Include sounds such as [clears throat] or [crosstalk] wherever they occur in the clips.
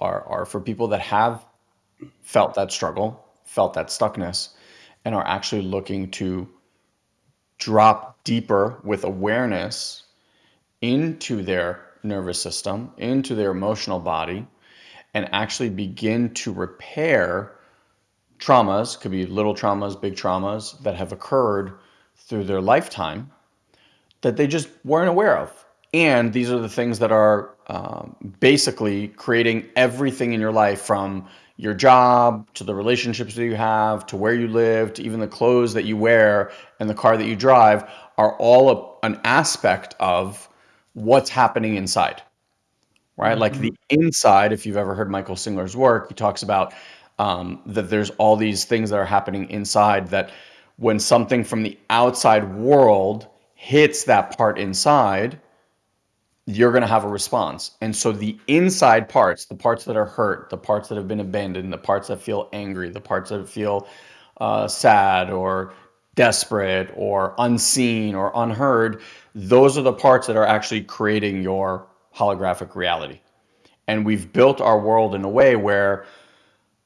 are, are for people that have felt that struggle, felt that stuckness, and are actually looking to drop deeper with awareness into their nervous system, into their emotional body, and actually begin to repair traumas, could be little traumas, big traumas that have occurred through their lifetime that they just weren't aware of. And these are the things that are um, basically creating everything in your life from your job to the relationships that you have to where you live to even the clothes that you wear and the car that you drive are all a, an aspect of what's happening inside right mm-hmm. like the inside if you've ever heard michael singer's work he talks about um, that there's all these things that are happening inside that when something from the outside world hits that part inside you're going to have a response. And so the inside parts, the parts that are hurt, the parts that have been abandoned, the parts that feel angry, the parts that feel uh, sad or desperate or unseen or unheard, those are the parts that are actually creating your holographic reality. And we've built our world in a way where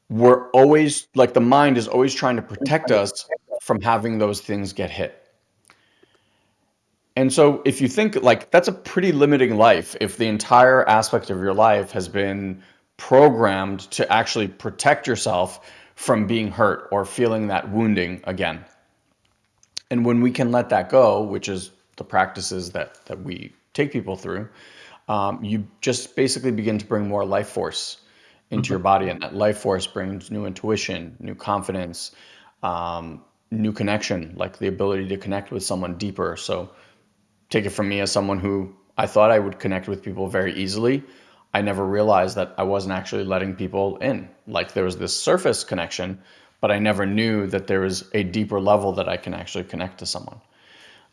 we're always like the mind is always trying to protect us from having those things get hit. And so if you think like that's a pretty limiting life if the entire aspect of your life has been programmed to actually protect yourself from being hurt or feeling that wounding again. And when we can let that go, which is the practices that that we take people through, um, you just basically begin to bring more life force into your body, and that life force brings new intuition, new confidence, um, new connection, like the ability to connect with someone deeper. So take it from me as someone who I thought I would connect with people very easily. I never realized that I wasn't actually letting people in. Like there was this surface connection, but I never knew that there was a deeper level that I can actually connect to someone.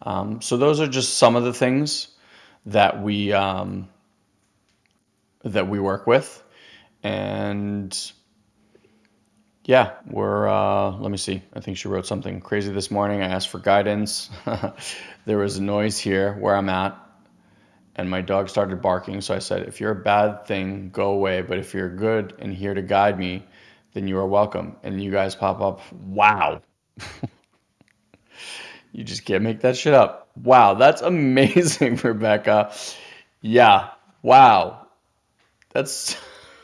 Um, so those are just some of the things that we um, that we work with, and yeah, we're, uh, let me see. I think she wrote something crazy this morning. I asked for guidance. [laughs] there was a noise here where I'm at, and my dog started barking. So I said, if you're a bad thing, go away. But if you're good and here to guide me, then you are welcome. And you guys pop up. Wow. [laughs] you just can't make that shit up. Wow. That's [laughs] amazing, Rebecca. Yeah. Wow. That's,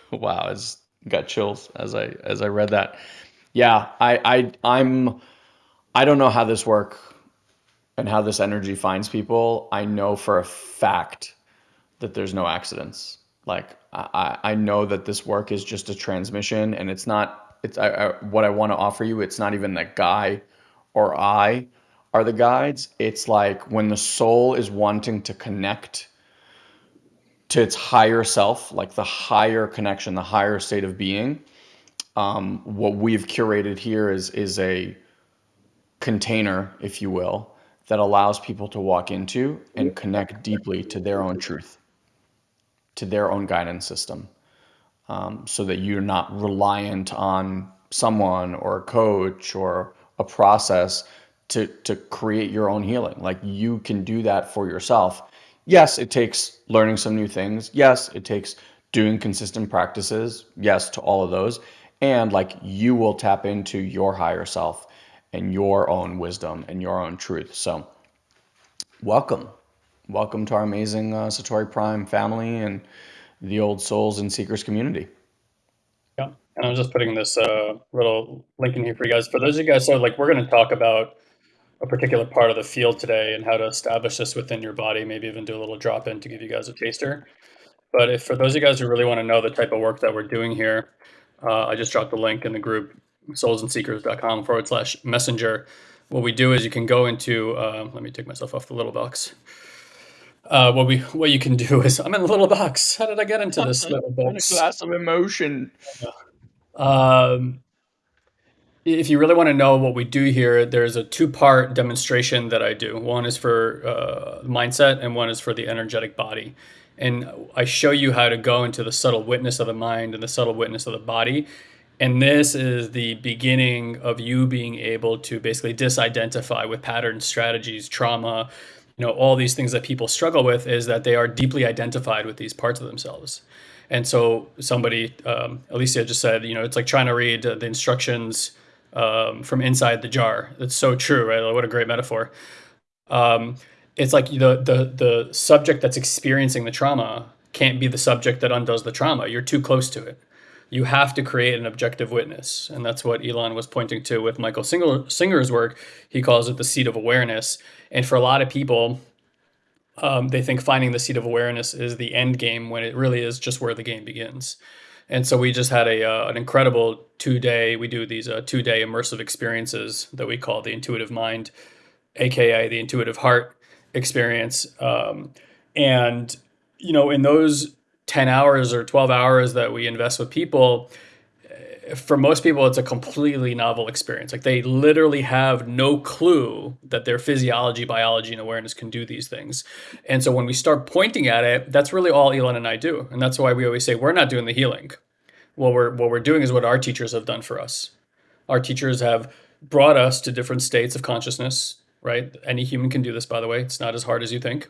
wow. It's, got chills as I as I read that. Yeah, I I I'm I don't know how this work and how this energy finds people. I know for a fact that there's no accidents. Like I I know that this work is just a transmission and it's not it's I, I what I want to offer you. It's not even that guy or I are the guides. It's like when the soul is wanting to connect to its higher self, like the higher connection, the higher state of being. Um, what we've curated here is is a container, if you will, that allows people to walk into and connect deeply to their own truth, to their own guidance system, um, so that you're not reliant on someone or a coach or a process to to create your own healing. Like you can do that for yourself yes, it takes learning some new things. Yes, it takes doing consistent practices. Yes, to all of those. And like you will tap into your higher self and your own wisdom and your own truth. So, welcome. Welcome to our amazing uh, Satori Prime family and the old souls and seekers community. Yeah. And I'm just putting this uh, little link in here for you guys. For those of you guys, so like we're going to talk about a particular part of the field today and how to establish this within your body, maybe even do a little drop in to give you guys a taster. But if for those of you guys who really want to know the type of work that we're doing here, uh, I just dropped the link in the group soulsandseekers.com forward slash messenger. What we do is you can go into, uh, let me take myself off the little box. Uh, what we what you can do [laughs] is I'm in a little box. How did I get into this [laughs] little box? a glass of emotion. Um, if you really want to know what we do here, there's a two-part demonstration that I do. One is for uh, mindset, and one is for the energetic body. And I show you how to go into the subtle witness of the mind and the subtle witness of the body. And this is the beginning of you being able to basically disidentify with patterns, strategies, trauma, you know, all these things that people struggle with is that they are deeply identified with these parts of themselves. And so somebody, um, Alicia just said, you know, it's like trying to read the instructions um, from inside the jar. That's so true, right? What a great metaphor. Um, it's like the the the subject that's experiencing the trauma can't be the subject that undoes the trauma. You're too close to it. You have to create an objective witness, and that's what Ilan was pointing to with Michael Singer, Singer's work. He calls it the seat of awareness. And for a lot of people, um, they think finding the seat of awareness is the end game when it really is just where the game begins. And so we just had a uh, an incredible two day. We do these uh, two day immersive experiences that we call the intuitive mind, aka the intuitive heart experience. Um, and you know, in those ten hours or twelve hours that we invest with people, for most people, it's a completely novel experience. Like they literally have no clue that their physiology, biology, and awareness can do these things. And so when we start pointing at it, that's really all Ilan and I do. And that's why we always say we're not doing the healing. What we're what we're doing is what our teachers have done for us. Our teachers have brought us to different states of consciousness, right? Any human can do this, by the way. It's not as hard as you think.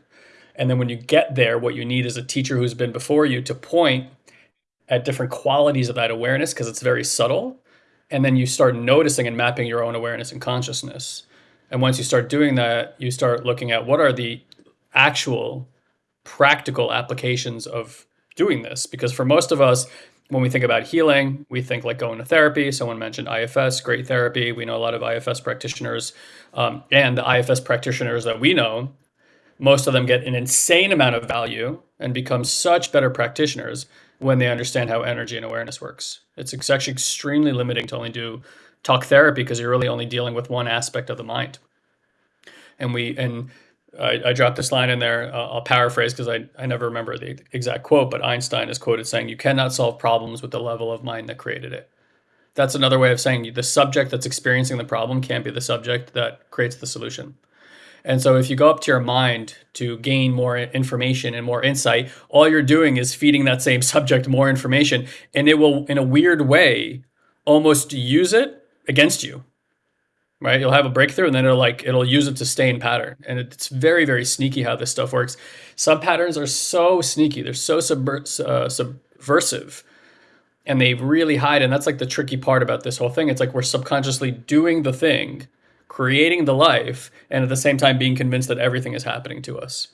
And then when you get there, what you need is a teacher who's been before you to point at different qualities of that awareness because it's very subtle. And then you start noticing and mapping your own awareness and consciousness. And once you start doing that, you start looking at what are the actual practical applications of doing this. Because for most of us, when we think about healing, we think like going to therapy. Someone mentioned IFS, great therapy. We know a lot of IFS practitioners. Um, and the IFS practitioners that we know, most of them get an insane amount of value and become such better practitioners when they understand how energy and awareness works. It's actually extremely limiting to only do talk therapy because you're really only dealing with one aspect of the mind. And we and I, I dropped this line in there. Uh, I'll paraphrase because I, I never remember the exact quote, but Einstein is quoted saying, "You cannot solve problems with the level of mind that created it." That's another way of saying the subject that's experiencing the problem can't be the subject that creates the solution. And so if you go up to your mind to gain more information and more insight, all you're doing is feeding that same [laughs] subject more information and it will in a weird way almost use it against you. Right? You'll have a breakthrough and then it'll like it'll use it to stay in pattern. And it's very very sneaky how this stuff works. Some patterns are so sneaky. They're so subver- uh, subversive and they really hide and that's like the tricky part about this whole thing. It's like we're subconsciously doing the thing creating the life, and at the same time being convinced that everything is happening to us.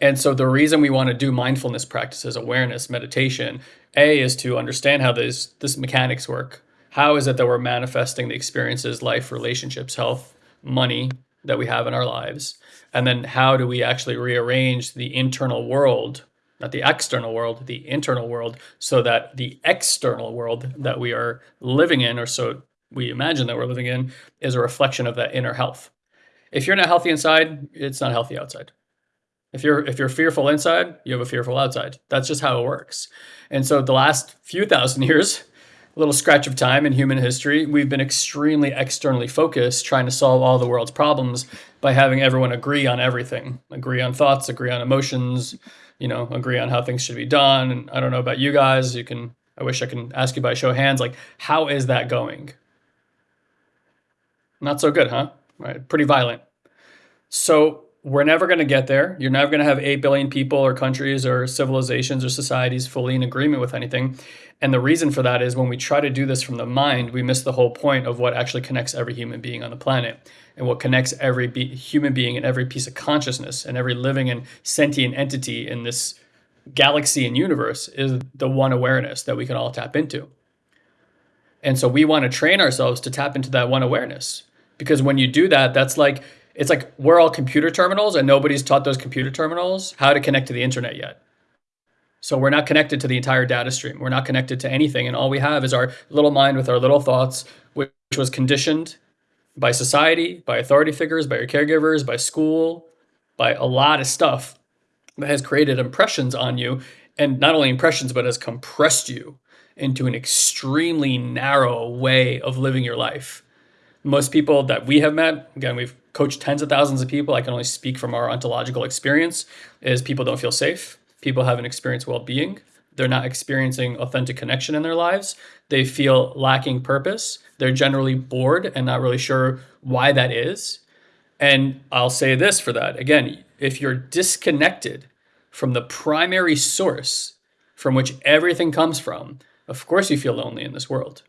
And so the reason we want to do mindfulness practices, awareness, meditation, A is to understand how this this mechanics work. How is it that we're manifesting the experiences, life, relationships, health, money that we have in our lives? And then how do we actually rearrange the internal world, not the external world, the internal world, so that the external world that we are living in, or so we imagine that we're living in is a reflection of that inner health. If you're not healthy inside, it's not healthy outside. If you're if you're fearful inside, you have a fearful outside. That's just how it works. And so the last few thousand [laughs] years, a little scratch of time in human history, we've been extremely externally focused trying to solve all the world's problems by having everyone agree on everything. Agree on thoughts, agree on emotions, you know, agree on how things should be done. And I don't know about you guys, you can I wish I can ask you by show of hands like how is that going? Not so good, huh? Right, pretty violent. So we're never going to get there. You're never going to have 8 billion people or countries or civilizations or societies fully in agreement with anything. And the reason for that is when we try to do this from the mind, we miss the whole point of what actually connects every human being on the planet and what connects every be- human being and every piece of consciousness and every living and sentient entity in this galaxy and universe is the one awareness that we can all tap into. And so we want to train ourselves to tap into that one awareness because when you do that, that's like it's like we're all computer terminals and nobody's taught those computer terminals how to connect to the internet yet. So we're not connected to the entire data stream. We're not connected to anything. And all we have is our little mind with our little thoughts, which was conditioned by society, by authority figures, by your caregivers, by school, by a lot of stuff that has created impressions on you. And not only impressions, but has compressed you into an extremely narrow way of living your life most people that we have met, again, we've coached tens of thousands of people. I can only speak from our ontological experience, is people don't feel safe. People haven't experienced well-being. They're not experiencing authentic connection in their lives. They feel lacking purpose. They're generally bored and not really sure why that is. And I'll say this for that. Again, if you're disconnected from the primary source from which everything comes from, of course you feel lonely in this world.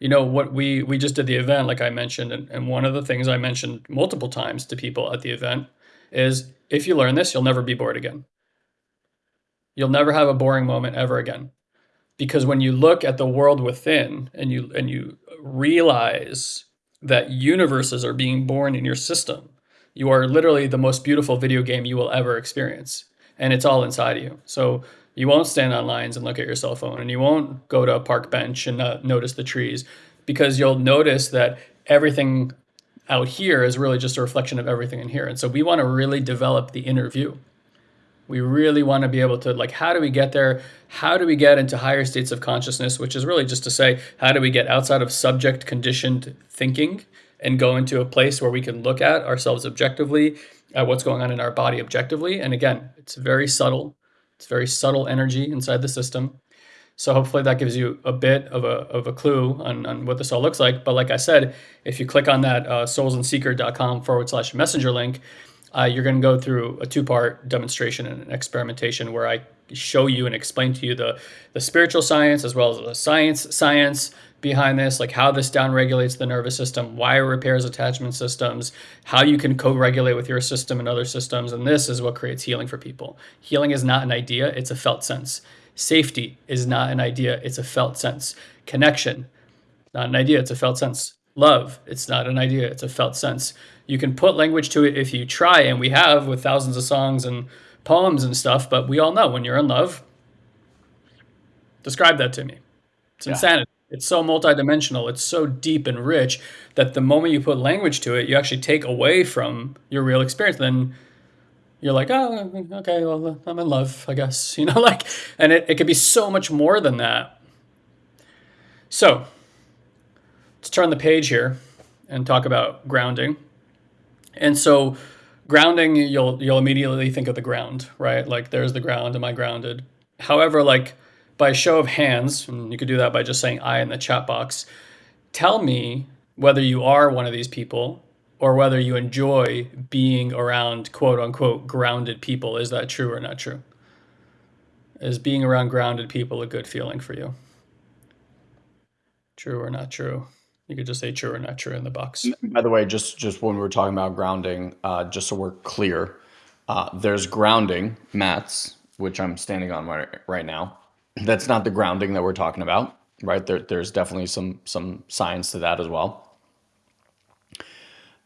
You know what we we just did the event, like I mentioned, and, and one of the things I mentioned multiple times to people at the event is if you learn this, you'll never be bored again. You'll never have a boring moment ever again. Because when you look at the world within and you and you realize that universes are being born in your system, you are literally the most beautiful video game you will ever experience. And it's all inside of you. So you won't stand on lines and look at your cell phone, and you won't go to a park bench and uh, notice the trees because you'll notice that everything out here is really just a reflection of everything in here. And so we want to really develop the inner view. We really want to be able to like, how do we get there? How do we get into higher states of consciousness? Which is really just to say, how do we get outside of subject conditioned thinking and go into a place where we can look at ourselves objectively, at what's going on in our body objectively. And again, it's very subtle. It's very subtle energy inside the system. So hopefully that gives you a bit of a, of a clue on, on what this all looks like. But like I said, if you click on that uh, soulsandseeker.com forward slash messenger link, uh, you're going to go through a two-part demonstration and experimentation where I show you and explain to you the, the spiritual science as well as the science science behind this, like how this downregulates the nervous system, why it repairs attachment systems, how you can co-regulate with your system and other systems. And this is what creates healing for people. Healing is not an idea, it's a felt sense. Safety is not an idea, it's a felt sense. Connection, not an idea, it's a felt sense. Love, it's not an idea, it's a felt sense. You can put language to it if you try, and we have with thousands of songs and poems and stuff, but we all know when you're in love, describe that to me. It's yeah. insanity. It's so multidimensional, it's so deep and rich that the moment you put language to it, you actually take away from your real experience. Then you're like, oh, okay, well, I'm in love, I guess, [laughs] you know, like, and it, it could be so much more than that. So let's turn the page here and talk about grounding. And so grounding, you'll, you'll immediately think of the ground, right? Like there's the ground, am I grounded? However, like by show of hands, and you could do that by just saying I in the chat box, tell me whether you are one of these people or whether you enjoy being around quote unquote grounded people. Is that true or not true? Is being around grounded people a good feeling for you? True or not true? You could just say true or not true in the box. By the way, just just when we were talking about grounding, uh, just so we're clear, uh, there's grounding mats, which I'm standing on right, right now. That's not the grounding that we're talking about, right? There, there's definitely some some science to that as well.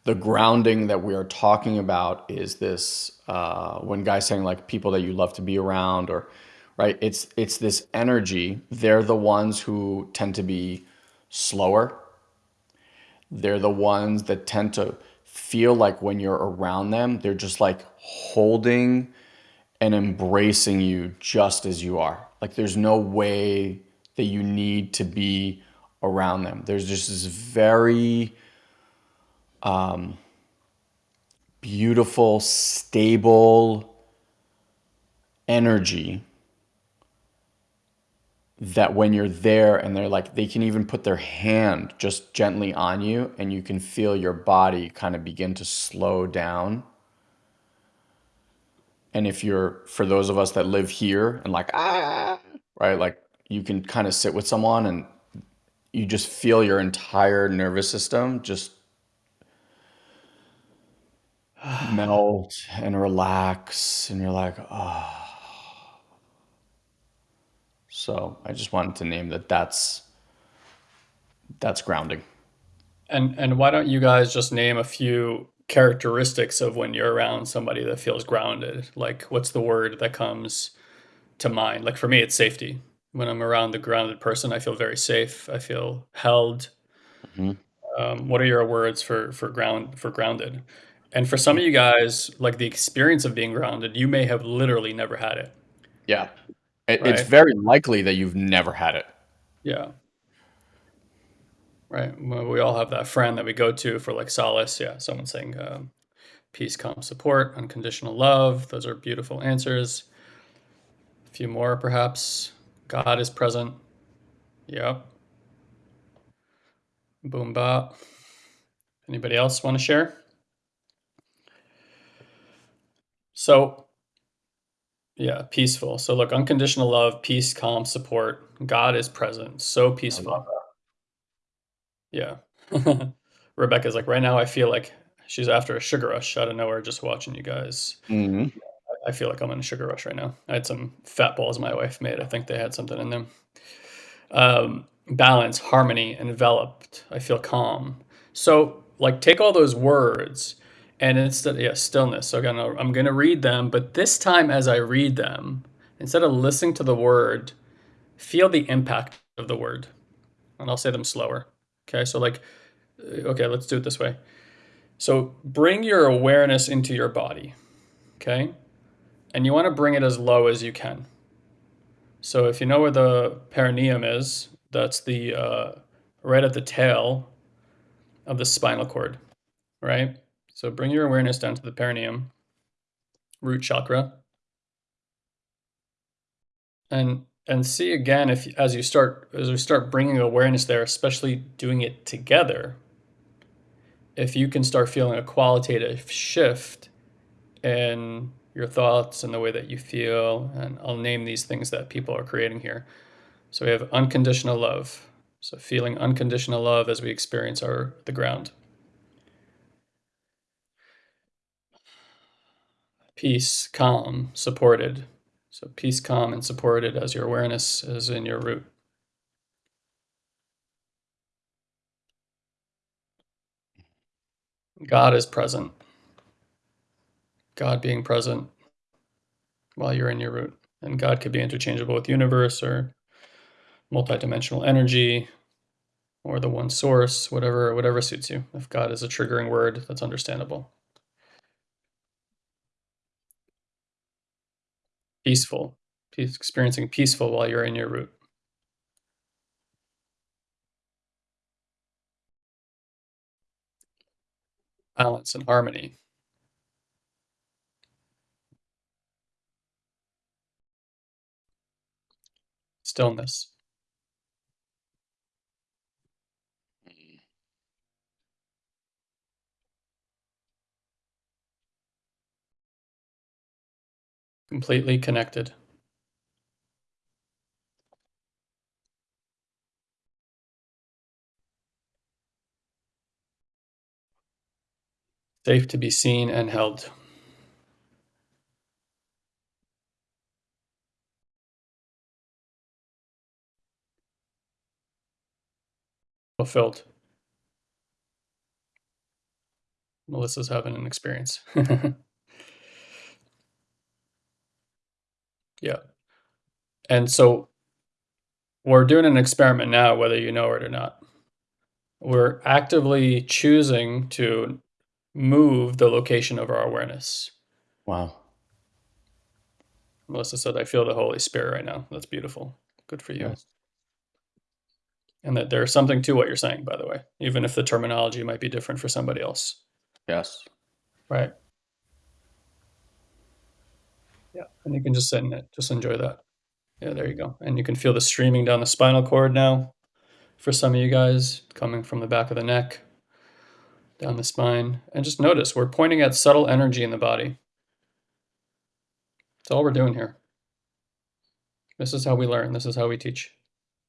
The grounding that we are talking about is this uh, when guys saying like people that you love to be around or right? It's it's this energy. They're the ones who tend to be slower. They're the ones that tend to feel like when you're around them they're just like holding and embracing you just as you are like there's no way that you need to be around them there's just this very um, beautiful, stable energy that when you're there and they're like, they can even put their hand just gently on you and you can feel your body kind of begin to slow down. And if you're, for those of us that live here and like, ah, right, like you can kind of sit with someone and you just feel your entire nervous system just [sighs] melt and relax and you're like oh so i just wanted to name that that's that's grounding. And and why don't you guys just name a few characteristics of when you're around somebody that feels grounded like what's the word that comes to mind like for me it's safety when i'm around the grounded person i feel very safe i feel held mm-hmm. um, what are your words for for ground for grounded and for some of you guys, like the experience of being grounded, you may have literally never had it. Yeah. It, right? It's very likely that you've never had it. Yeah. Right. We all have that friend that we go to for like solace. Yeah. Someone saying um, peace, calm, support, unconditional love. Those are beautiful answers. A few more, perhaps. God is present. Yep. Boom, bop. Anybody else want to share? So Yeah, peaceful. So look, unconditional love, peace, calm, support. God is present. So peaceful. Yeah. [laughs] Rebecca's like, right now I feel like she's after a sugar rush out of nowhere just watching you guys. Mhm. I feel like I'm in a sugar rush right now. I had some fat balls my wife made. I think they had something in them. Um, balance, harmony, enveloped. I feel calm. So, like, take all those words and instead, yeah, stillness. So, again, I'm going to read them, but this time as I read them, instead of listening to the word, feel the impact of the word. And I'll say them slower. Okay. So, like, okay, let's do it this way. So, bring your awareness into your body. Okay. And you want to bring it as low as you can. So, if you know where the perineum is, that's the uh, right at the tail of the spinal cord, right? So, bring your awareness down to the perineum, root chakra. And and see again if as you start as we start bringing awareness there especially doing it together if you can start feeling a qualitative shift in your thoughts and the way that you feel and i'll name these things that people are creating here. So we have unconditional love. So feeling unconditional love as we experience our the ground. Peace calm supported so peace calm and supported as your awareness is in your root God is present. God being present while you're in your root. And God could be interchangeable with universe or multidimensional energy or the one source, whatever whatever suits you. If God is a triggering word, that's understandable. Peaceful. Experiencing peaceful while you're in your root. Balance and harmony. Stillness. Completely connected. Safe to be seen and held. Fulfilled. Melissa's having an experience. [laughs] yeah. And so we're doing an experiment now, whether you know it or not. We're actively choosing to move the location of our awareness. Wow. Melissa said, I feel the Holy Spirit right now. That's beautiful. Good for you. And that there's something to what you're saying, by the way, even if the terminology might be different for somebody else. Yes. Right. Yeah. And you can just sit in it, just enjoy that. Yeah, there you go. And you can feel the streaming down the spinal cord now for some of you guys coming from the back of the neck down the spine. And just notice we're pointing at subtle energy in the body. That's all we're doing here. This is how we learn. This is how we teach.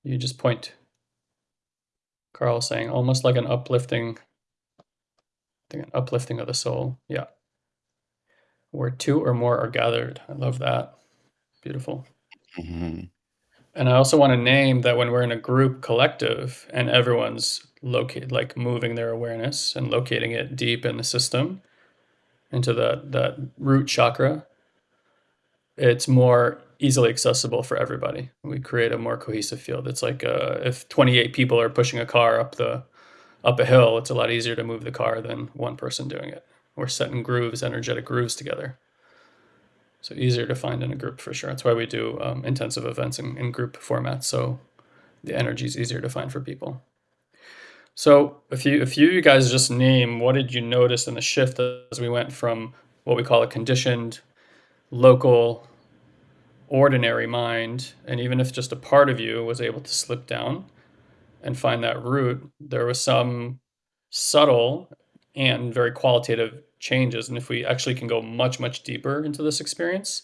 You just point. Carl saying almost like an uplifting, I think an uplifting of the soul. Yeah. Where two or more are gathered. I love that. Beautiful. hmm And I also want to name that when we're in a group collective and everyone's located, like moving their awareness and locating it deep in the system into the, that root chakra, it's more easily accessible for everybody. We create a more cohesive field. It's like uh, if 28 people are pushing a car up the up a hill, it's a lot easier to move the car than one person doing it. We're setting grooves, energetic grooves together. So easier to find in a group for sure. That's why we do um, intensive events in, in group formats. So the energy is easier to find for people. So if you if you guys just name what did you notice in the shift as we went from what we call a conditioned local ordinary mind and even if just a part of you was able to slip down and find that root there was some subtle and very qualitative changes and if we actually can go much much deeper into this experience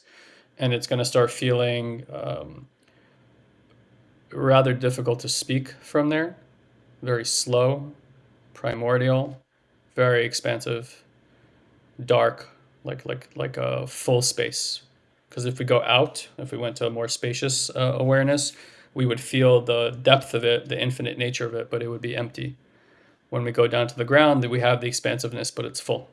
and it's going to start feeling um, rather difficult to speak from there. Very slow, primordial, very expansive, dark, like like like a full space. Because if we go out, if we went to a more spacious uh, awareness, we would feel the depth of it, the infinite nature of it, but it would be empty. When we go down to the ground, that we have the expansiveness, but it's full.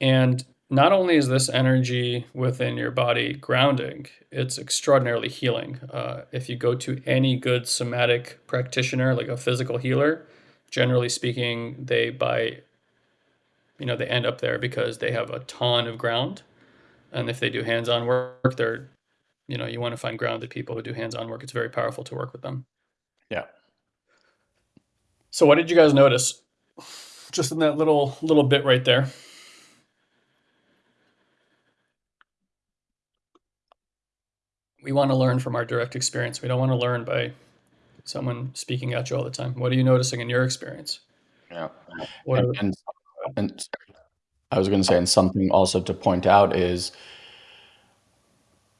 And not only is this energy within your body grounding, it's extraordinarily healing. Uh, if you go to any good somatic practitioner, like a physical healer, generally speaking, they by you know they end up there because they have a ton of ground, and if they do hands-on work, they're you know you want to find grounded people who do hands-on work. It's very powerful to work with them. Yeah. So what did you guys notice? Just in that little little bit right there. we want to learn from our direct experience. We don't want to learn by someone speaking at you all the time. What are you noticing in your experience? Yeah. And, and, and, I was going to say, and something also to point out is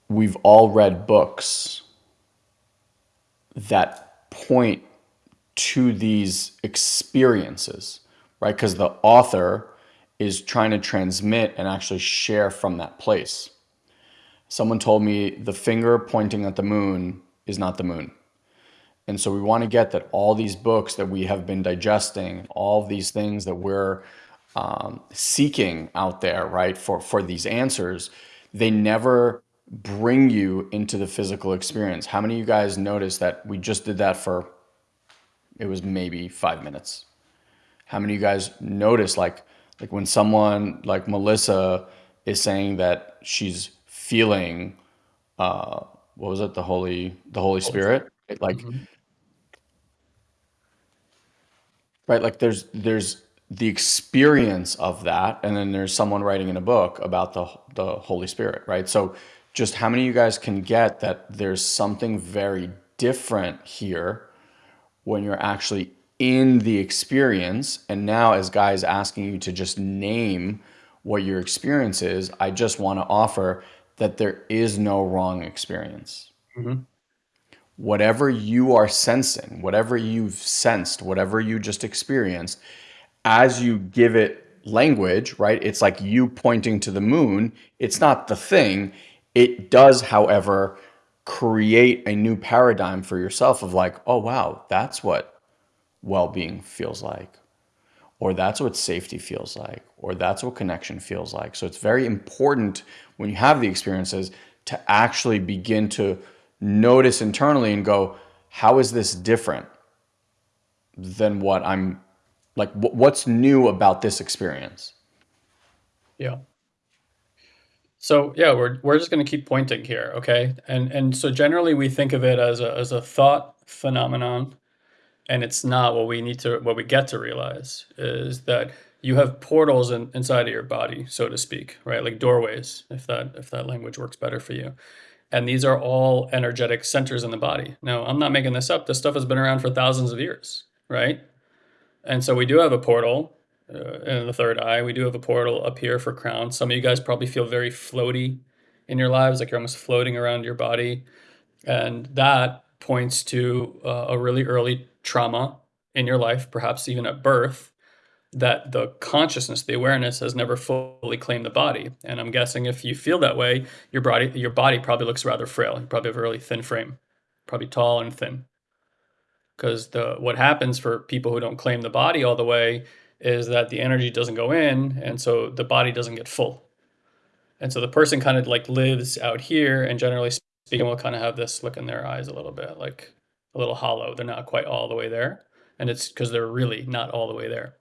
we've all read books that point to these experiences, right? Because the author is trying to transmit and actually share from that place someone told me the finger pointing at the moon is not the moon. And so we want to get that all these books that we have been digesting, all these things that we're um, seeking out there, right, for, for these answers, they never bring you into the physical experience. How many of you guys noticed that we just did that for, it was maybe five minutes? How many of you guys notice like, like when someone like Melissa is saying that she's feeling uh what was it the holy the holy spirit like mm-hmm. right like there's there's the experience of that and then there's someone writing in a book about the the holy spirit right so just how many of you guys can get that there's something very different here when you're actually in the experience and now as guys asking you to just name what your experience is i just want to offer that there is no wrong experience. Mm-hmm. Whatever you are sensing, whatever you've sensed, whatever you just experienced, as you give it language, right? It's like you pointing to the moon. It's not the thing. It does, however, create a new paradigm for yourself of like, oh, wow, that's what well being feels like or that's what safety feels like, or that's what connection feels like. So it's very important when you have the experiences to actually begin to notice internally and go, how is this different than what I'm like, what's new about this experience? Yeah. So yeah, we're, we're just going to keep pointing here. Okay. And, and so generally we think of it as a, as a thought phenomenon and it's not what we need to what we get to realize is that you have portals in, inside of your body so to speak right like doorways if that if that language works better for you and these are all energetic centers in the body now i'm not making this up this stuff has been around for thousands of years right and so we do have a portal uh, in the third eye we do have a portal up here for crown some of you guys probably feel very floaty in your lives like you're almost floating around your body and that points to uh, a really early trauma in your life, perhaps even at birth, that the consciousness, the awareness has never fully claimed the body. And I'm guessing if you feel that way, your body your body probably looks rather frail. You probably have a really thin frame, probably tall and thin. Because the what happens for people who don't claim the body all the way is that the energy doesn't go in, and so the body doesn't get full. And so the person kind of like lives out here, and generally speaking, will kind of have this look in their eyes a little bit, like a little hollow. They're not quite all the way there. And it's because they're really not all the way there.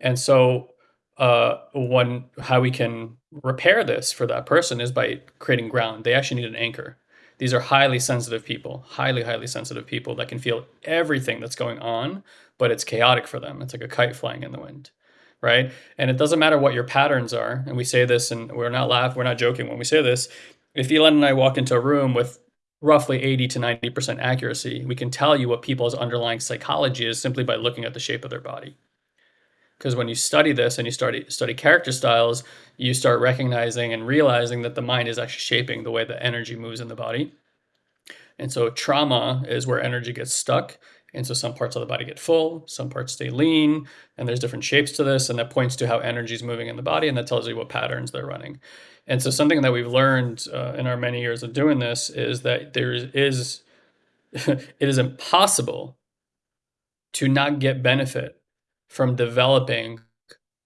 And so uh, one how we can repair this for that person is by creating ground. They actually need an anchor. These are highly sensitive people, highly, highly sensitive people that can feel everything that's going on, but it's chaotic for them. It's like a kite flying in the wind, right? And it doesn't matter what your patterns are. And we say this, and we're not laughing, we're not joking when we say this. If Ilan and I walk into a room with roughly 80 to 90% accuracy, we can tell you what people's underlying psychology is simply by looking at the shape of their body. because when you study this and you study study character styles, you start recognizing and realizing that the mind is actually shaping the way the energy moves in the body. And so trauma is where energy gets stuck. And so some parts of the body get full, some parts stay lean, and there's different shapes to this, and that points to how energy is moving in the body, and that tells you what patterns they're running. And so something that we've learned uh, in our many years of doing this is that there is [laughs] it is impossible to not get benefit from developing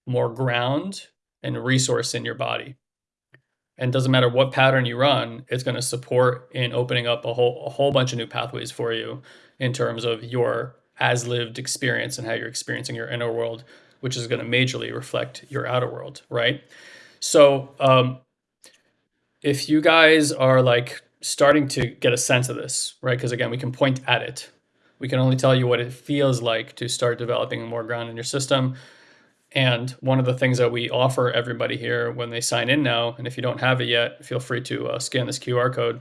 more ground and resource in your body. And doesn't matter what pattern you run, it's going to support in opening up a whole a whole bunch of new pathways for you in terms of your as lived experience and how you're experiencing your inner world, which is going to majorly reflect your outer world, right? So, um, if you guys are like starting to get a sense of this, right? Because again, we can point at it we can only tell you what it feels like to start developing more ground in your system. And one of the things that we offer everybody here when they sign in now, and if you don't have it yet, feel free to uh, scan this QR code.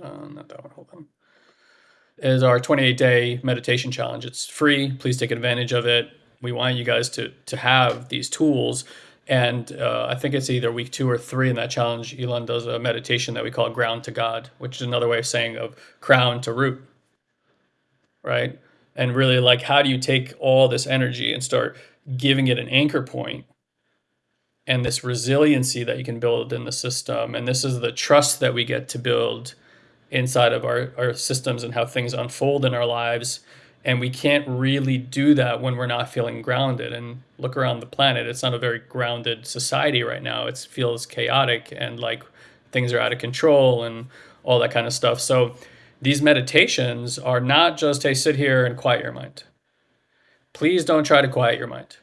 Uh, not that one, hold on. Is our 28 day meditation challenge. It's free. Please take advantage of it. We want you guys to, to have these tools. And uh, I think it's either week two or three in that challenge. Ilan does a meditation that we call ground to God, which is another way of saying of crown to root right? And really, like, how do you take all this energy and start giving it an anchor point and this resiliency that you can build in the system? And this is the trust that we get to build inside of our, our systems and how things unfold in our lives. And we can't really do that when we're not feeling grounded. And look around the planet, it's not a very grounded society right now. It feels chaotic and like things are out of control and all that kind of stuff. So, these meditations are not just, hey, sit here and quiet your mind. Please don't try to quiet your mind.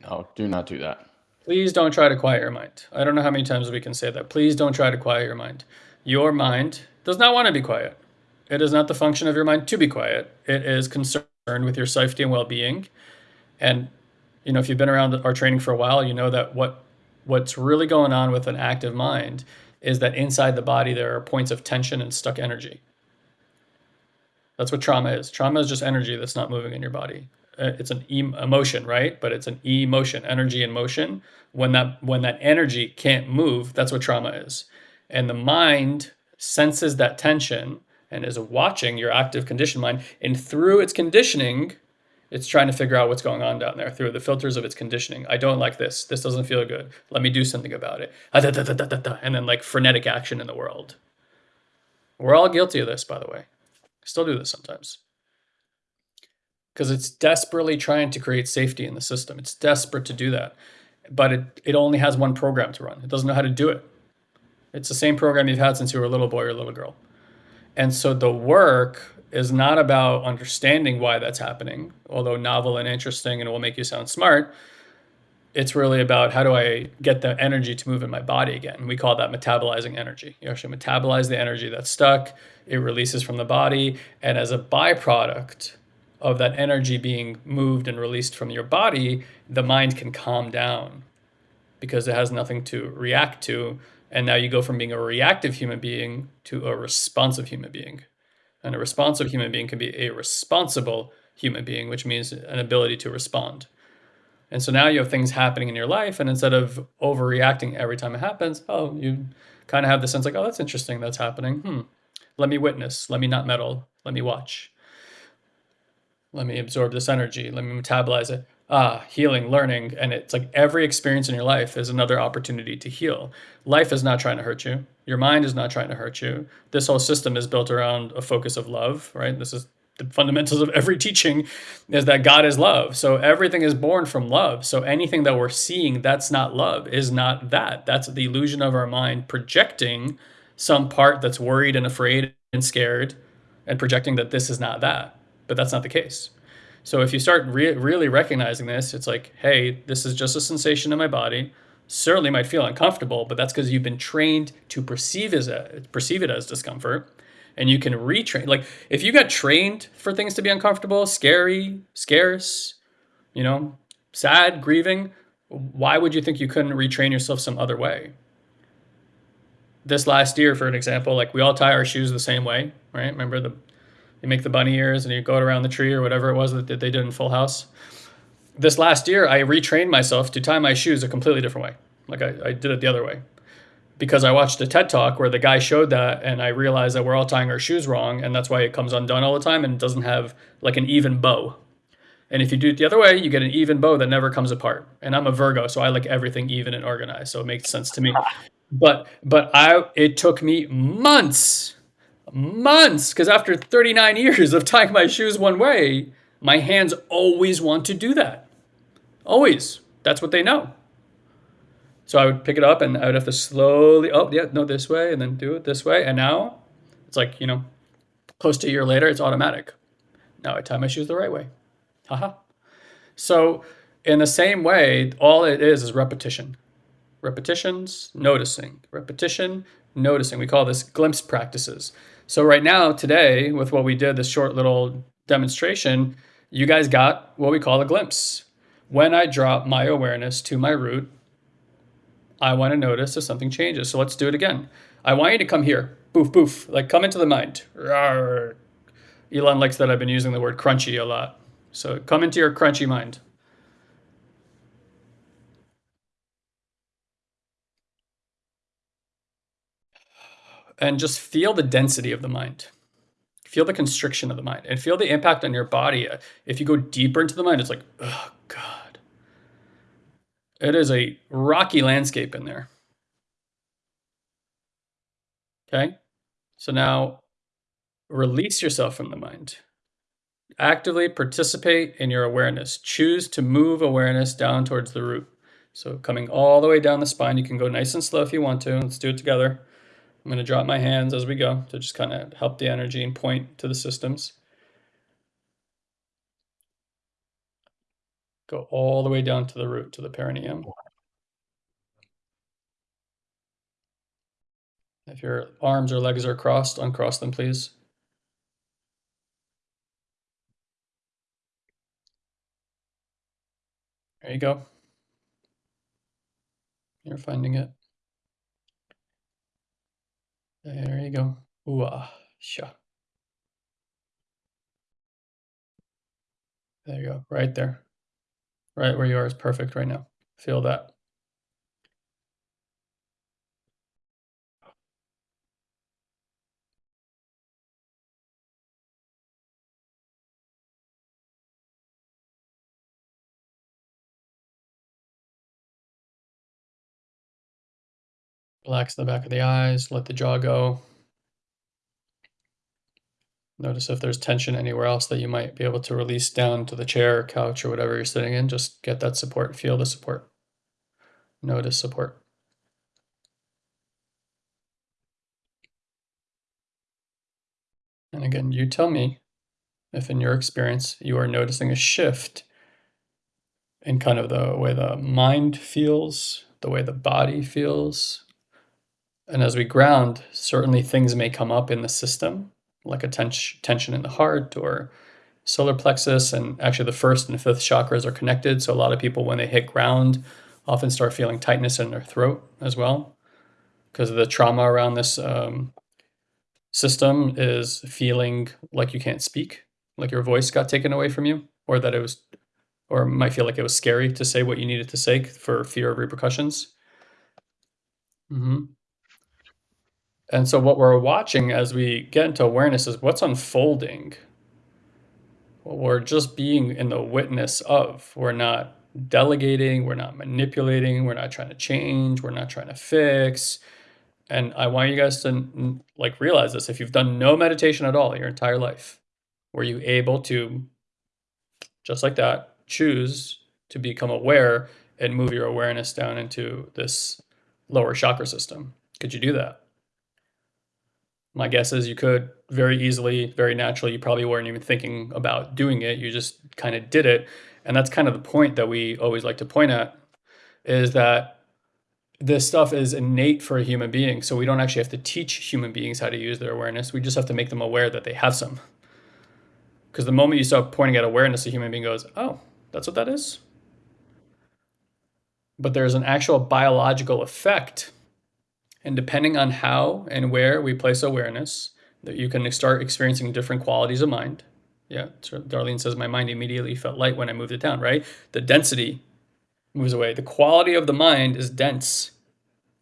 No, do not do that. Please don't try to quiet your mind. I don't know how many times we can say that. Please don't try to quiet your mind. Your mind does not want to be quiet. It is not the function of your mind to be quiet. It is concerned with your safety and well-being. And you know, if you've been around our training for a while, you know that what what's really going on with an active mind is that inside the body there are points of tension and stuck energy. That's what trauma is. Trauma is just energy that's not moving in your body. Uh, it's an emotion, right? But it's an emotion, energy in motion. When that when that energy can't move, that's what trauma is. And the mind senses that tension and is watching your active conditioned mind. And through its conditioning, it's trying to figure out what's going on down there through the filters of its conditioning. I don't like this. This doesn't feel good. Let me do something about it. Ah, and then like frenetic action in the world. We're all guilty of this, by the way. I still do this sometimes. Because it's desperately trying to create safety in the system. It's desperate to do that. But it, it only has one program to run. It doesn't know how to do it. It's the same program you've had since you were a little boy or a little girl. And so the work is not about understanding why that's happening, although novel and interesting and it will make you sound smart it's really about how do I get the energy to move in my body again. We call that metabolizing energy. You actually metabolize the energy that's stuck, it releases from the body, and as a byproduct of that energy being moved and released from your body, the mind can calm down because it has nothing to react to. And now you go from being a reactive human being to a responsive human being. And a responsive human being can be a responsible human being, which means an ability to respond. And so now you have things happening in your life, and instead of overreacting every time it happens, oh, you kind of have the sense like, oh, that's interesting, that's happening. Hmm. Let me witness. Let me not meddle. Let me watch. Let me absorb this energy. Let me metabolize it. Ah, healing, learning. And it's like every experience in your life is another opportunity to heal. Life is not trying to hurt you. Your mind is not trying to hurt you. This whole system is built around a focus of love, right? This is the fundamentals of every [laughs] teaching is that God is love. So everything is born from love. So anything that we're seeing that's not love is not that. That's the illusion of our mind projecting some part that's worried and afraid and scared and projecting that this is not that. But that's not the case. So if you start re- really recognizing this, it's like, hey, this is just a sensation in my body. Certainly might feel uncomfortable, but that's because you've been trained to perceive as a, perceive it as discomfort and you can retrain. Like if you got trained for things to be uncomfortable, scary, scarce, you know, sad, grieving, why would you think you couldn't retrain yourself some other way? This last year, for an example, like we all tie our shoes the same way, right? Remember the you make the bunny ears and you go around the tree or whatever it was that they did in Full House. this last year, I retrained myself to tie my shoes a completely different way. Like I, I did it the other way because I watched a TED talk where the guy showed that, and I realized that we're all tying our shoes wrong, and that's why it comes undone all the time and doesn't have like an even bow. And if you do it the other way, you get an even bow that never comes apart. And I'm a Virgo, so I like everything even and organized, so it makes sense to me. [laughs] But but I it took me months, months, because after 39 years of tying my shoes one way, my hands always want to do that. Always. That's what they know. So I would pick it up and I would have to slowly, oh, yeah, no, this way, and then do it this way. And now it's like, you know, close to a year later, it's automatic. Now I tie my shoes the right way. Haha. So, in the same way, all it is is repetition. Repetitions, noticing. Repetition, noticing. We call this glimpse practices. So, right now, today, with what we did, this short little demonstration, you guys got what we call a glimpse. When I drop my awareness to my root, I want to notice if something changes. So, let's do it again. I want you to come here. Boof, boof. Like, come into the mind. Rawr. Ilan likes that I've been using the word crunchy a lot. So come into your crunchy mind. And just feel the density of the mind. Feel the constriction of the mind and feel the impact on your body. If you go deeper into the mind, it's like, oh, God. It is a rocky landscape in there. Okay? So now release yourself from the mind. Actively participate in your awareness. Choose to move awareness down towards the root. So coming all the way down the spine, you can go nice and slow if you want to. Let's do it together. I'm going to drop my hands as we go to just kind of help the energy and point to the systems. Go all the way down to the root, to the perineum. If your arms or legs are crossed, uncross them, please. There you go. You're finding it. There you go. Ooh, ah, sha. There you go. Right there. Right where you are is perfect right now. Feel that. Relax the back of the eyes, let the jaw go. Notice if there's tension anywhere else that you might be able to release down to the chair, or couch, or whatever you're sitting in. Just get that support, feel the support. Notice support. And again, you tell me if in your experience you are noticing a shift in kind of the way the mind feels, the way the body feels, and as we ground, certainly things may come up in the system, like a tension in the heart or solar plexus. And actually, the first and fifth chakras are connected. So, a lot of people, when they hit ground, often start feeling tightness in their throat as well because of the trauma around this um, system is feeling like you can't speak, like your voice got taken away from you, or that it was, or might feel like it was scary to say what you needed to say for fear of repercussions. Mm-hmm. And so, what we're watching as we get into awareness is what's unfolding. What we're just being in the witness of. We're not delegating, we're not manipulating, we're not trying to change, we're not trying to fix. And I want you guys to like realize this. If you've done no meditation at all your entire life, were you able to, just like that, choose to become aware and move your awareness down into this lower chakra system? Could you do that? My guess is you could very easily, very naturally. You probably weren't even thinking about doing it. You just kind of did it. And that's kind of the point that we always like to point at is that this stuff is innate for a human being. So we don't actually have to teach human beings how to use their awareness. We just have to make them aware that they have some. Because the moment you start pointing at awareness, a human being goes, oh, that's what that is? But there's an actual biological effect and depending on how and where we place awareness, that you can start experiencing different qualities of mind. Yeah, Darlene says my mind immediately felt light when I moved it down, right? The density moves away. The quality of the mind is dense.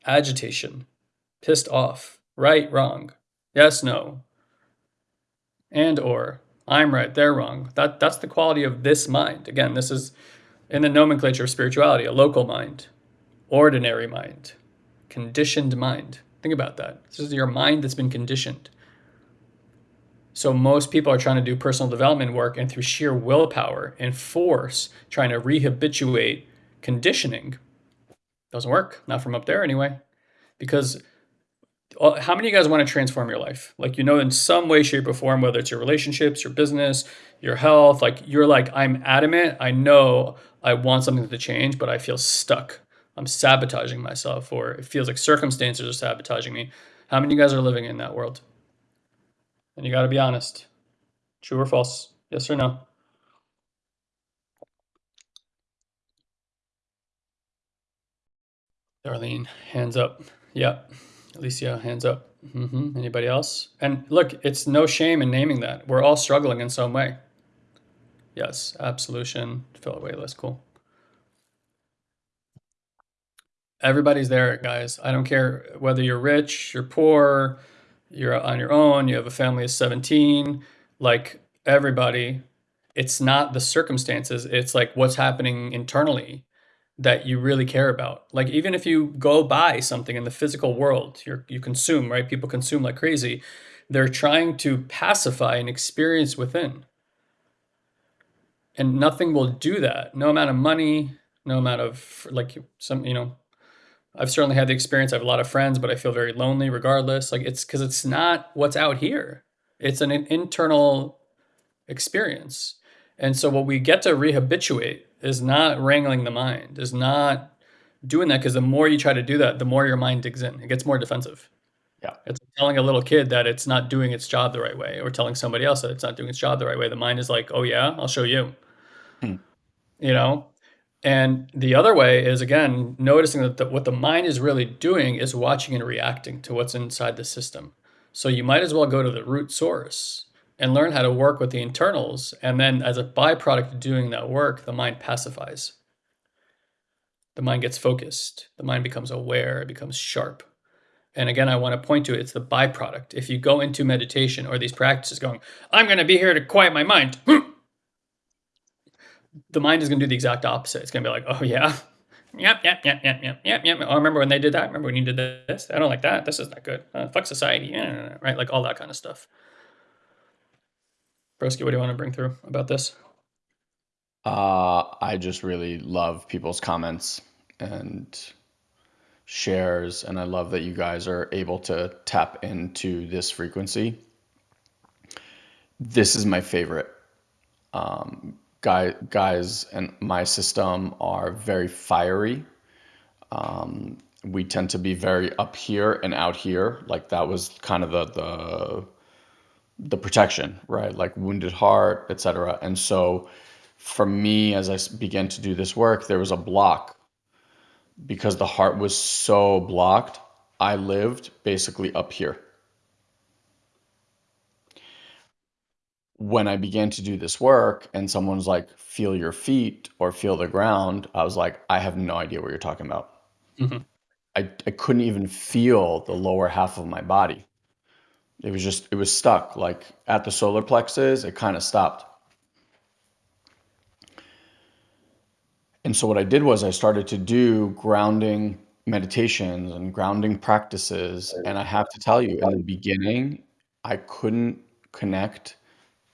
Agitation, pissed off, right, wrong, yes, no, and or I'm right, they're wrong. That that's the quality of this mind. Again, this is in the nomenclature of spirituality, a local mind, ordinary mind, conditioned mind. Think about that. This is your mind that's been conditioned. So most people are trying to do personal development work and through sheer willpower and force trying to rehabituate conditioning. Doesn't work, not from up there anyway. Because uh, how many of you guys want to transform your life? Like, you know, in some way, shape, or form, whether it's your relationships, your business, your health, like you're like, I'm adamant. I know I want something to change, but I feel stuck. I'm sabotaging myself, or it feels like circumstances are sabotaging me. How many of you guys are living in that world? And you got to be honest. True or false? Yes or no? Darlene, hands up. Yep. Alicia, hands up. Mm-hmm. Anybody else? And look, it's no shame in naming that. We're all struggling in some way. Yes, absolution, fill away list, cool. Everybody's there, guys. I don't care whether you're rich, you're poor, you're on your own, you have a family of 17, like everybody, it's not the circumstances, it's like what's happening internally that you really care about. Like even if you go buy something in the physical world, you you consume, right? People consume like crazy. They're trying to pacify an experience within. And nothing will do that. No amount of money, no amount of like some, you know, I've certainly had the experience. I have a lot of friends, but I feel very lonely regardless. Like it's because it's not what's out here. It's an internal experience. And so what we get to rehabituate is not wrangling the mind, is not doing that because the more you try to do that, the more your mind digs in. It gets more defensive. Yeah. It's telling a little kid that it's not doing its job the right way, or telling somebody else that it's not doing its job the right way. The mind is like, oh, yeah, I'll show you. Hmm. You know? And the other way is, again, noticing that the, what the mind is really doing is watching and reacting to what's inside the system. So you might as well go to the root source and learn how to work with the internals. And then, as a byproduct of doing that work, the mind pacifies. The mind gets focused, the mind becomes aware, it becomes sharp. And again, I want to point to it, it's the byproduct. If you go into meditation or these practices going, I'm going to be here to quiet my mind, [clears throat] the mind is going to do the exact opposite. It's going to be like, oh, yeah. Yep, yep, yep, yep, yep, yep, yep. Oh, remember when they did that? Remember when you did this? I don't like that. This is not good. Uh, fuck society. Yeah, right? Like all that kind of stuff. Broski, what do you want to bring through about this? Uh, I just really love people's comments and shares, and I love that you guys are able to tap into this frequency. This is my favorite. Um, guy, guys and my system are very fiery. Um, we tend to be very up here and out here. Like that was kind of the the the protection, right? Like wounded heart, etc. And so for me, as I began to do this work, there was a block because the heart was so blocked. I lived basically up here. When I began to do this work and someone's like, feel your feet or feel the ground, I was like, I have no idea what you're talking about. Mm-hmm. I, I couldn't even feel the lower half of my body. It was just, it was stuck. Like at the solar plexus, it kind of stopped. And so what I did was I started to do grounding meditations and grounding practices. And I have to tell you, in the beginning, I couldn't connect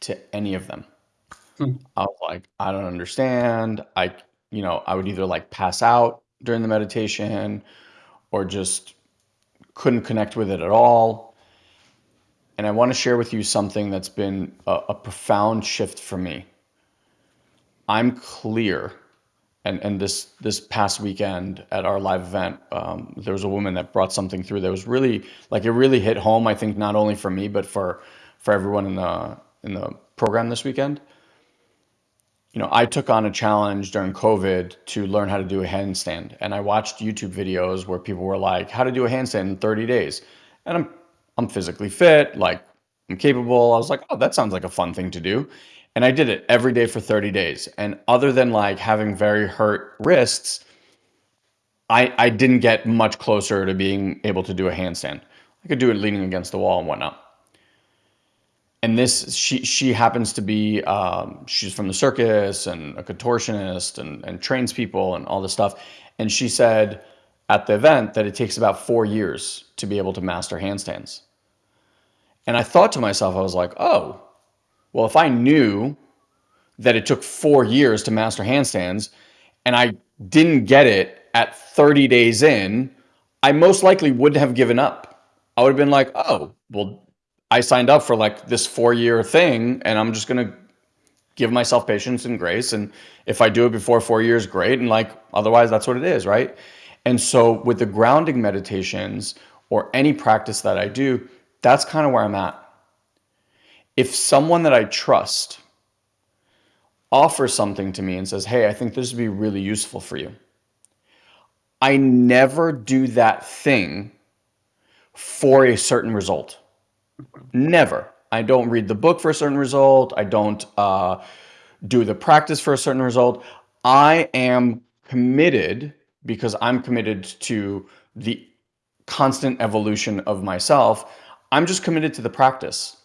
to any of them. Hmm. I was like, I don't understand. I, you know, I would either like pass out during the meditation or just couldn't connect with it at all and I want to share with you something that's been a, a profound shift for me. I'm clear, and and this this past weekend at our live event, um, there was a woman that brought something through that was really like it really hit home. I think not only for me but for for everyone in the in the program this weekend. You know, I took on a challenge during COVID to learn how to do a handstand, and I watched YouTube videos where people were like, "How to do a handstand in 30 days," and I'm I'm physically fit, like I'm capable. I was like, oh, that sounds like a fun thing to do. And I did it every day for 30 days. And other than like having very hurt wrists, I, I didn't get much closer to being able to do a handstand. I could do it leaning against the wall and whatnot. And this, she she happens to be, um, she's from the circus and a contortionist and, and trains people and all this stuff. And she said at the event that it takes about four years to be able to master handstands. And I thought to myself, I was like, oh, well, if I knew that it took four years to master handstands and I didn't get it at 30 days in, I most likely would have given up. I would have been like, oh, well, I signed up for like this four year thing and I'm just going to give myself patience and grace. And if I do it before four years, great. And like, otherwise, that's what it is, right? And so with the grounding meditations or any practice that I do, that's kind of where I'm at. If someone that I trust offers something to me and says, Hey, I think this would be really useful for you, I never do that thing for a certain result. Never. I don't read the book for a certain result. I don't uh, do the practice for a certain result. I am committed because I'm committed to the constant evolution of myself. I'm just committed to the practice.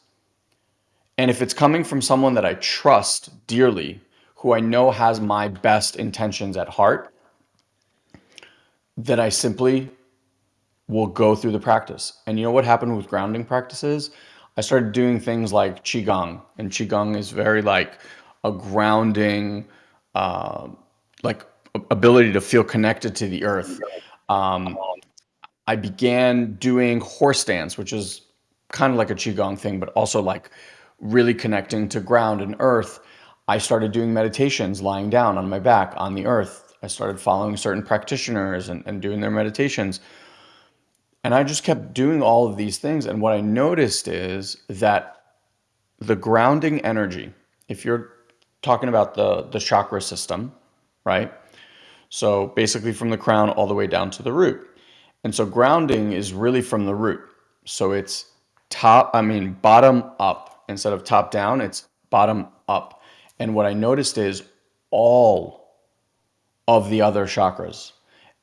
And if it's coming from someone that I trust dearly, who I know has my best intentions at heart, that I simply will go through the practice. And you know what happened with grounding practices? I started doing things like Qigong, and Qigong is very like a grounding, uh, like ability to feel connected to the earth. Um, I began doing horse dance, which is kind of like a Qigong thing, but also like really connecting to ground and earth. I started doing meditations lying down on my back on the earth I started following certain practitioners and, and doing their meditations. And I just kept doing all of these things. And what I noticed is that the grounding energy, if you're talking about the, the chakra system, right? So basically from the crown all the way down to the root. And so grounding is really from the root. So it's top, I mean, bottom up instead of top down, it's bottom up. And what I noticed is all of the other chakras.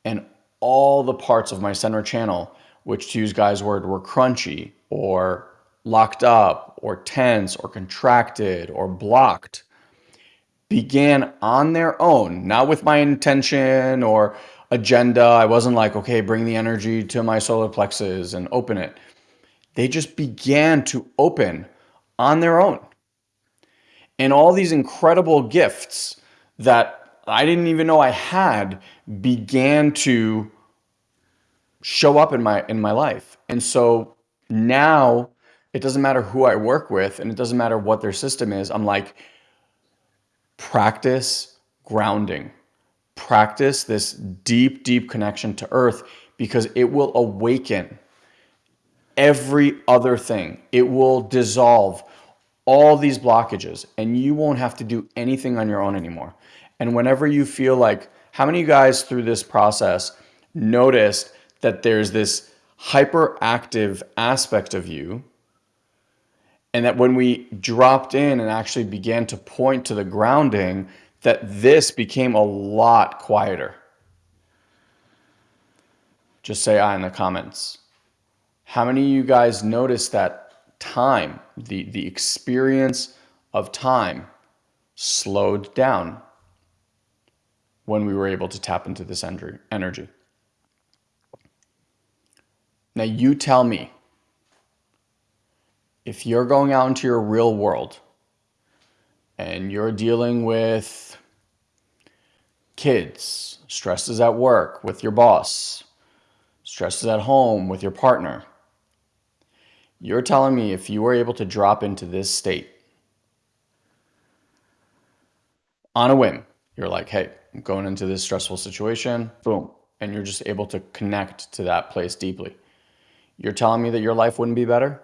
And all the parts of my center channel, which to use Guy's word were crunchy or locked up or tense or contracted or blocked, began on their own, not with my intention or agenda. I wasn't like, okay, bring the energy to my solar plexus and open it. They just began to open on their own. And all these incredible gifts that I didn't even know I had began to show up in my in my life. And so now it doesn't matter who I work with and it doesn't matter what their system is. I'm like practice grounding. Practice this deep deep connection to earth because it will awaken every other thing. It will dissolve all these blockages and you won't have to do anything on your own anymore. And whenever you feel like, how many guys through this process noticed that there's this hyperactive aspect of you? And that when we dropped in and actually began to point to the grounding, that this became a lot quieter. Just say I in the comments. How many of you guys noticed that time, the, the experience of time slowed down? when we were able to tap into this energy. Now, you tell me if you're going out into your real world and you're dealing with kids, stresses at work with your boss, stresses at home with your partner, you're telling me if you were able to drop into this state on a whim, you're like, hey, I'm going into this stressful situation, boom, and you're just able to connect to that place deeply. You're telling me that your life wouldn't be better?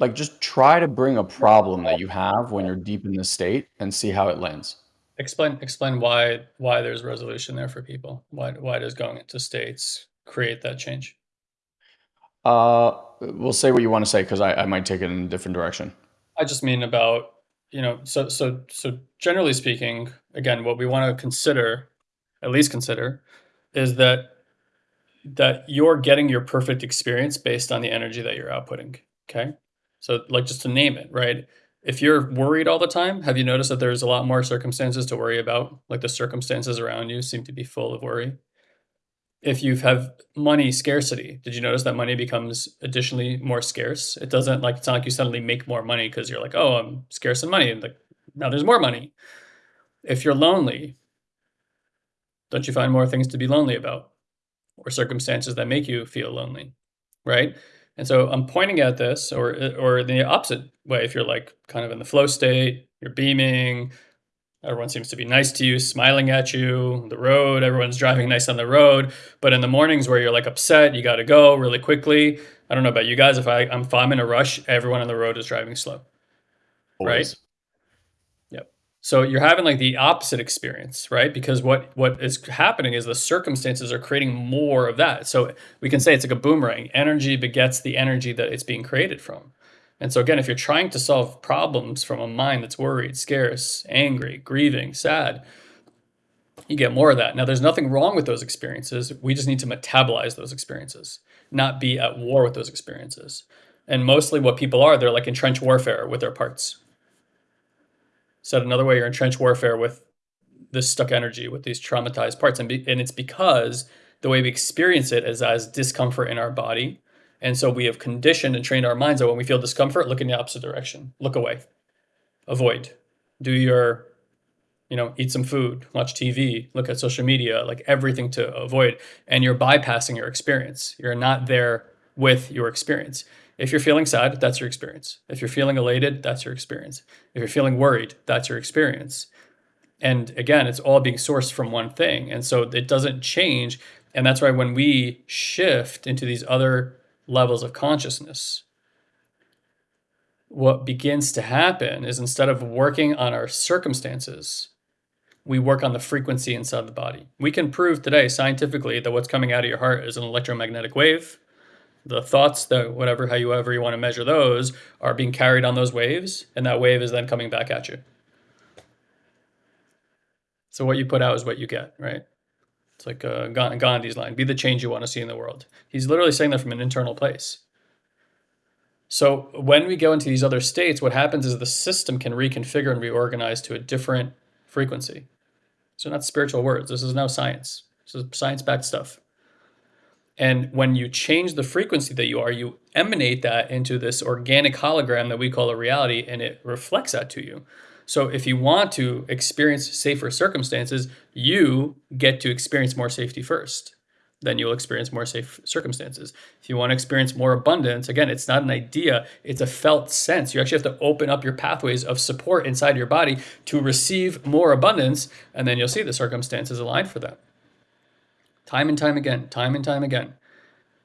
Like, just try to bring a problem that you have when you're deep in this state and see how it lands. Explain explain why why there's resolution there for people. Why why does going into states create that change? Uh, we'll say what you want to say because I, I might take it in a different direction. I just mean about, you know, so so so generally speaking, again, what we want to consider, at least consider, is that that you're getting your perfect experience based on the energy that you're outputting. Okay. So, like, just to name it, right? If you're worried all the time, have you noticed that there's a lot more circumstances to worry about? Like, the circumstances around you seem to be full of worry. If you have money scarcity, did you notice that money becomes additionally more scarce? It doesn't like it's not like you suddenly make more money because you're like, oh, I'm scarce in money. And like now there's more money. If you're lonely, don't you find more things to be lonely about? Or circumstances that make you feel lonely, right? And so I'm pointing at this, or or the opposite way. If you're like kind of in the flow state, you're beaming, everyone seems to be nice to you, smiling at you. The road, everyone's driving nice on the road. But in the mornings where you're like upset, you got to go really quickly. I don't know about you guys. If I I'm, if I'm in a rush, everyone on the road is driving slow, Always. right? So you're having like the opposite experience, right? Because what what is happening is the circumstances are creating more of that. So we can say it's like a boomerang. Energy begets the energy that it's being created from. And so again, if you're trying to solve problems from a mind that's worried, scarce, angry, grieving, sad, you get more of that. Now there's nothing wrong with those experiences. We just need to metabolize those experiences, not be at war with those experiences. And mostly what people are, they're like entrenched warfare with their parts Said another way, you're in trench warfare with this stuck energy, with these traumatized parts. And, be, and it's because the way we experience it is as discomfort in our body. And so we have conditioned and trained our minds that when we feel discomfort, look in the opposite direction, look away, avoid, do your, you know, eat some food, watch TV, look at social media, like everything to avoid. And you're bypassing your experience. You're not there with your experience. If you're feeling sad, that's your experience. If you're feeling elated, that's your experience. If you're feeling worried, that's your experience. And again, it's all being sourced from one thing. And so it doesn't change. And that's why when we shift into these other levels of consciousness, what begins to happen is instead of working on our circumstances, we work on the frequency inside the body. We can prove today scientifically that what's coming out of your heart is an electromagnetic wave the thoughts that whatever however you ever you want to measure those are being carried on those waves and that wave is then coming back at you. So what you put out is what you get right? It's like uh, gandhi's line be the change you want to see in the world. He's literally saying that from an internal place. So when we go into these other states what happens is the system can reconfigure and reorganize to a different frequency. So not spiritual words this is now science. This is science-backed stuff and when you change the frequency that you are, you emanate that into this organic hologram that we call a reality, and it reflects that to you. So if you want to experience safer circumstances, you get to experience more safety first. Then you'll experience more safe circumstances. If you want to experience more abundance, again, it's not an idea, it's a felt sense. You actually have to open up your pathways of support inside your body to receive more abundance, and then you'll see the circumstances aligned for that time and time again, time and time again.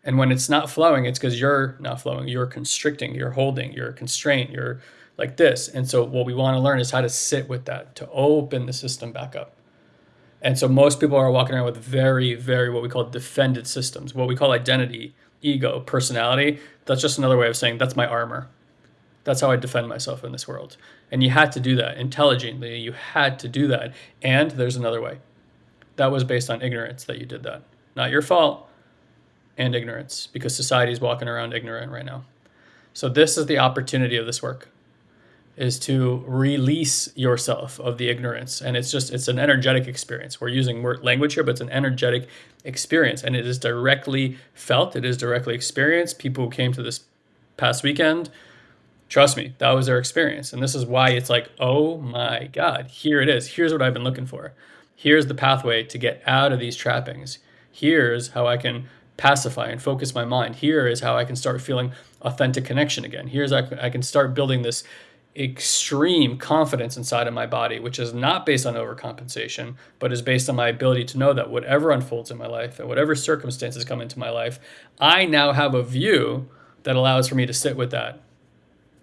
And when it's not flowing, it's because you're not flowing. You're constricting, you're holding, you're constrained, you're like this. And so, what we want to learn is how to sit with that, to open the system back up. And so, most people are walking around with very, very what we call defended systems, what we call identity, ego, personality. That's just another way of saying that's my armor. That's how I defend myself in this world. And you had to do that intelligently. You had to do that. And there's another way that was based on ignorance that you did that. Not your fault, and ignorance, because society is walking around ignorant right now. So this is the opportunity of this work is to release yourself of the ignorance. And it's just it's an energetic experience. We're using word language here but it's an energetic experience. And it is directly felt it is directly experienced. People who came to this past weekend trust me that was their experience. And this is why it's like oh my god here it is. Here's what i've been looking for Here's the pathway to get out of these trappings. Here's how I can pacify and focus my mind. Here is how I can start feeling authentic connection again. Here's how I can start building this extreme confidence inside of my body, which is not based on overcompensation, but is based on my ability to know that whatever unfolds in my life and whatever circumstances come into my life, I now have a view that allows for me to sit with that.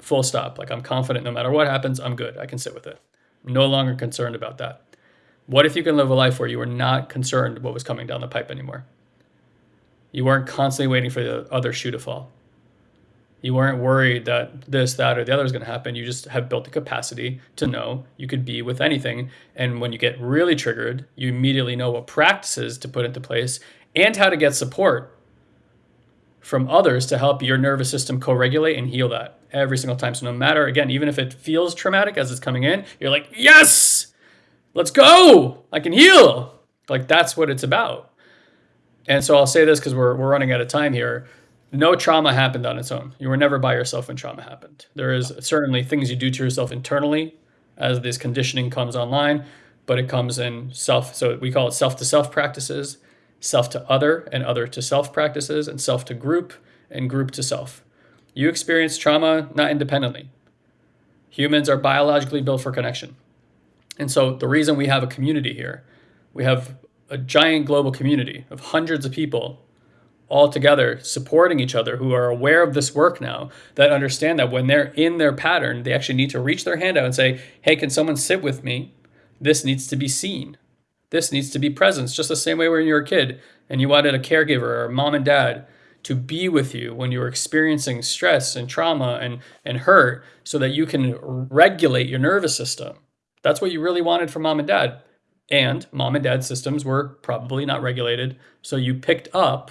Full stop. Like I'm confident no matter what happens, I'm good. I can sit with it. I'm no longer concerned about that. What if you can live a life where you were not concerned what was coming down the pipe anymore? You weren't constantly waiting for the other shoe to fall. You weren't worried that this, that, or the other is going to happen. You just have built the capacity to know you could be with anything. And when you get really triggered, you immediately know what practices to put into place and how to get support from others to help your nervous system co regulate and heal that every single time. So, no matter, again, even if it feels traumatic as it's coming in, you're like, yes, let's go. I can heal. Like, that's what it's about. And so I'll say this because we're, we're running out of time here no trauma happened on its own. You were never by yourself when trauma happened. There is certainly things you do to yourself internally as this conditioning comes online, but it comes in self. So we call it self to self practices, self to other, and other to self practices, and self to group, and group to self. You experience trauma not independently. Humans are biologically built for connection. And so the reason we have a community here, we have a giant global community of hundreds of people all together supporting each other who are aware of this work now that understand that when they're in their pattern they actually need to reach their hand out and say hey can someone sit with me? This needs to be seen. This needs to be present just the same way when you were a kid and you wanted a caregiver or mom and dad to be with you when you were experiencing stress and trauma and, and hurt so that you can regulate your nervous system that's what you really wanted from mom and dad and mom and dad systems were probably not regulated so you picked up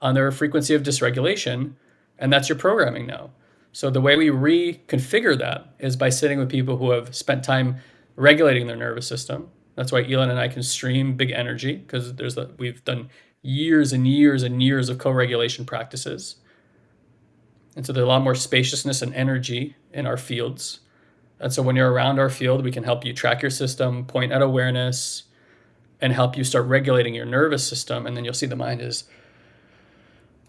on their frequency of dysregulation, and that's your programming now. So the way we reconfigure that is by sitting with people who have spent time regulating their nervous system. That's why Ilan and I can stream big energy because there's a, we've done years and years and years of co-regulation practices. And so there's a lot more spaciousness and energy in our fields. And so when you're around our field, we can help you track your system, point at awareness, and help you start regulating your nervous system. And then you'll see the mind is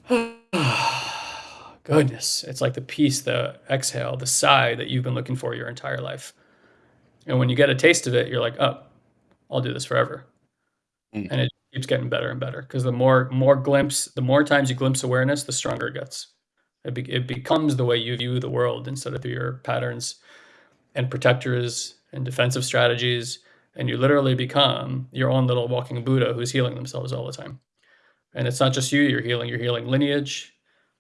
[sighs] Goodness, it's like the peace, the exhale, the sigh that you've been looking for your entire life. And when you get a taste of it, you're like, oh, I'll do this forever. Mm. And it keeps getting better and better because the more more glimpse, the more times you glimpse awareness, the stronger it gets. It, be, it becomes the way you view the world instead of through your patterns and protectors and defensive strategies. And you literally become your own little walking Buddha who's healing themselves all the time. And it's not just you, you're healing, you're healing lineage,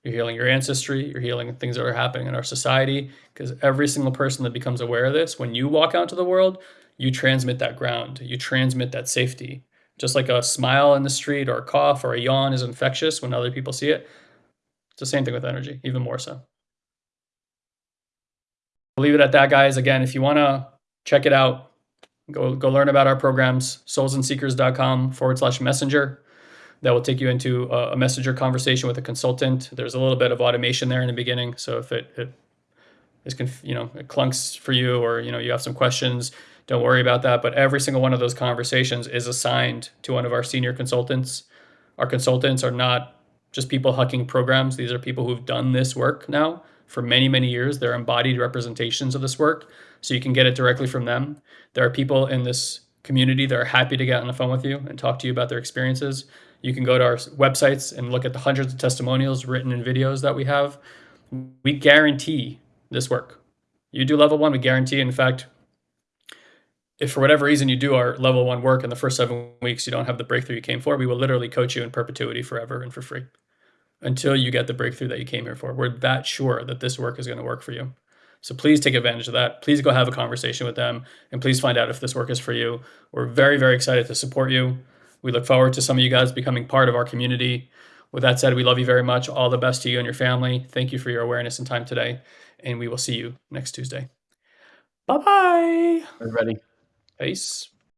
you're healing your ancestry, you're healing things that are happening in our society. Because every single person that becomes aware of this, when you walk out into the world, you transmit that ground, you transmit that safety. Just like a smile in the street or a cough or a yawn is infectious when other people see it. It's the same thing with energy, even more so. I'll leave it at that, guys. Again, if you want to check it out, go, go learn about our programs, soulsandseekers.com forward slash messenger that will take you into a, messenger conversation with a consultant. There's a little bit of automation there in the beginning. So if it, it is, conf- you know, it clunks for you or, you know, you have some questions, don't worry about that. But every single one of those conversations is assigned to one of our senior consultants. Our consultants are not just people hucking programs. These are people who've done this work now for many, many years. They're embodied representations of this work. So you can get it directly from them. There are people in this community that are happy to get on the phone with you and talk to you about their experiences. You can go to our websites and look at the hundreds of testimonials written in videos that we have. We guarantee this work. You do level one, we guarantee. In fact, if for whatever reason you do our level one work in the first seven weeks, you don't have the breakthrough you came for, we will literally coach you in perpetuity forever and for free until you get the breakthrough that you came here for. We're that sure that this work is going to work for you. So please take advantage of that. Please go have a conversation with them and please find out if this work is for you. We're very, very excited to support you. We look forward to some of you guys becoming part of our community. With that said, we love you very much. All the best to you and your family. Thank you for your awareness and time today. And we will see you next Tuesday. Bye bye. Everybody. Peace.